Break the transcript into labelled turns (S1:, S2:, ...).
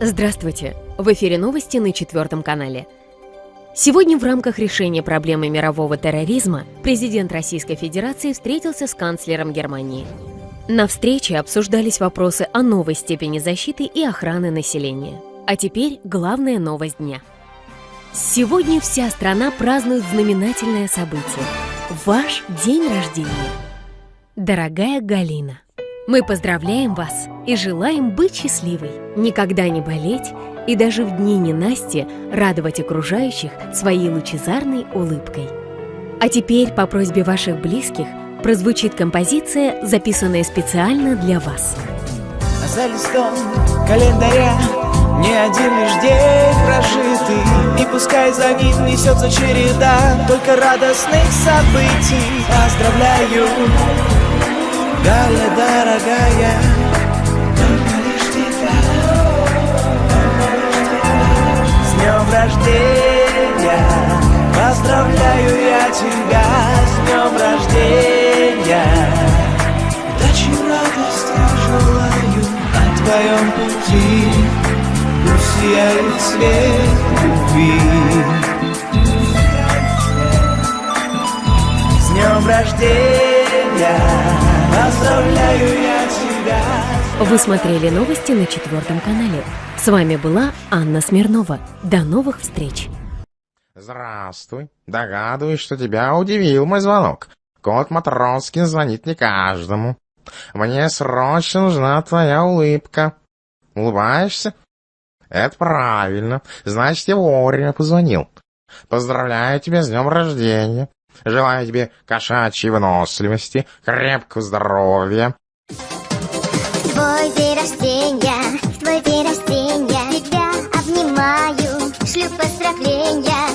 S1: Здравствуйте! В эфире новости на четвертом канале. Сегодня в рамках решения проблемы мирового терроризма президент Российской Федерации встретился с канцлером Германии. На встрече обсуждались вопросы о новой степени защиты и охраны населения. А теперь главная новость дня. Сегодня вся страна празднует знаменательное событие – ваш день рождения. Дорогая Галина, мы поздравляем вас и желаем быть счастливой, никогда не болеть и даже в дни ненасти радовать окружающих своей лучезарной улыбкой. А теперь по просьбе ваших близких прозвучит композиция, записанная специально для вас.
S2: За листом календаря не один лишь день прожитый И пускай за ним несется череда Только радостных событий Поздравляю дорогая, С днем рождения. Поздравляю я тебя. С днем рождения. Удачи, радости желаю На твоем пути. Пусть сияет свет любви. С днем рождения Поздравляю я тебя.
S1: Вы смотрели новости на четвертом канале. С вами была Анна Смирнова. До новых встреч.
S3: Здравствуй. Догадываюсь, что тебя удивил мой звонок. Кот Матроскин звонит не каждому. Мне срочно нужна твоя улыбка. Улыбаешься? Это правильно. Значит, я вовремя позвонил. Поздравляю тебя с днем рождения. Желаю тебе кошачьей выносливости, крепкого здоровья.
S4: Твой день рождения, твой день рождения, тебя обнимаю, шлю поздравления.